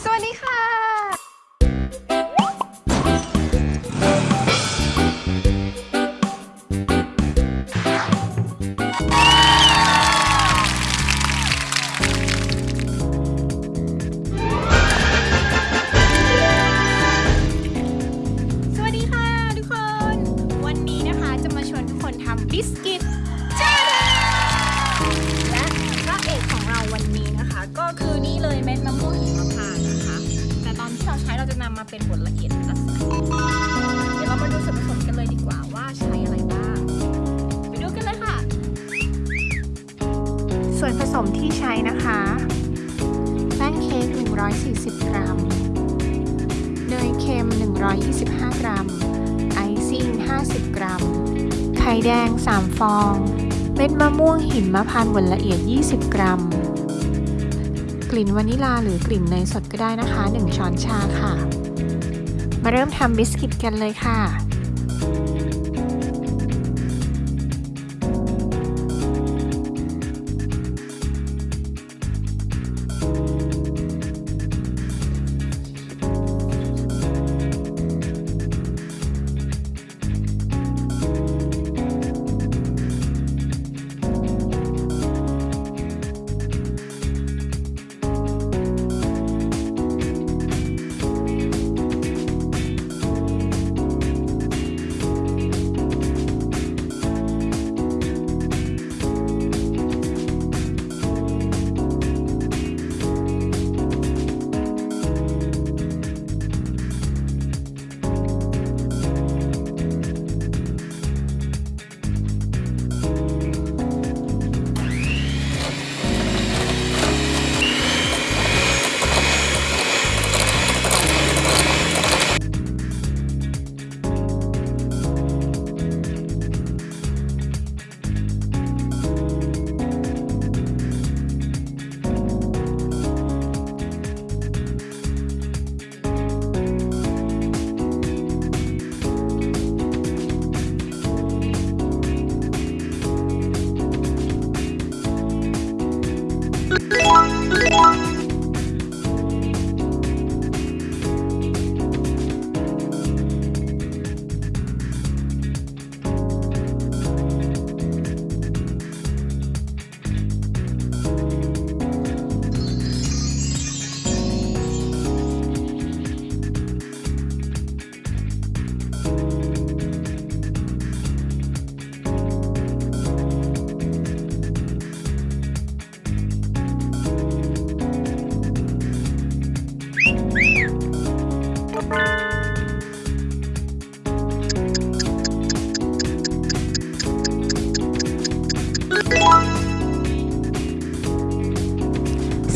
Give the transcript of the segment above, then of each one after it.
สวัสดีค่ะ สวัสดีค่ะทุกคน วันนี้นะคะจะมาชวนทุกคนทำบิสกิต นำมาเป็นบดละเอียดลักษณะเดี๋ยวเรามาดูส่วนผสมกันเลยดีกว่าว่าใช้อะไรบ้าง ไปดูกันเลยค่ะ ส่วนผสมที่ใช้นะคะ แป้งเค้ก 140 กรัม เนยเค็ม 125 กรัม ไอซิ่ง 50 กรัม ไข่แดง 3 ฟอง เม็ดมะม่วงหินมะพร้าวบดละเอียด 20 กรัม กลิ่นวานิลาหรือกลิ่นเนยสดก็ได้นะคะ 1 ช้อนชาค่ะ มาเริ่มทำบิสกิตกันเลยค่ะ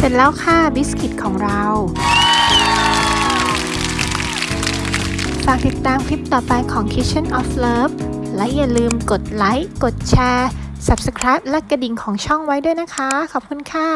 ร็จแล้วค่ะบิสกิตของเรา ฝากติดตามคลิปต่อไปของ Kitchen of Love และอย่าลืมกดไลค์ กดแชร์ Subscribe และกระดิ่งของช่องไว้ด้วยนะคะ ขอบคุณค่ะ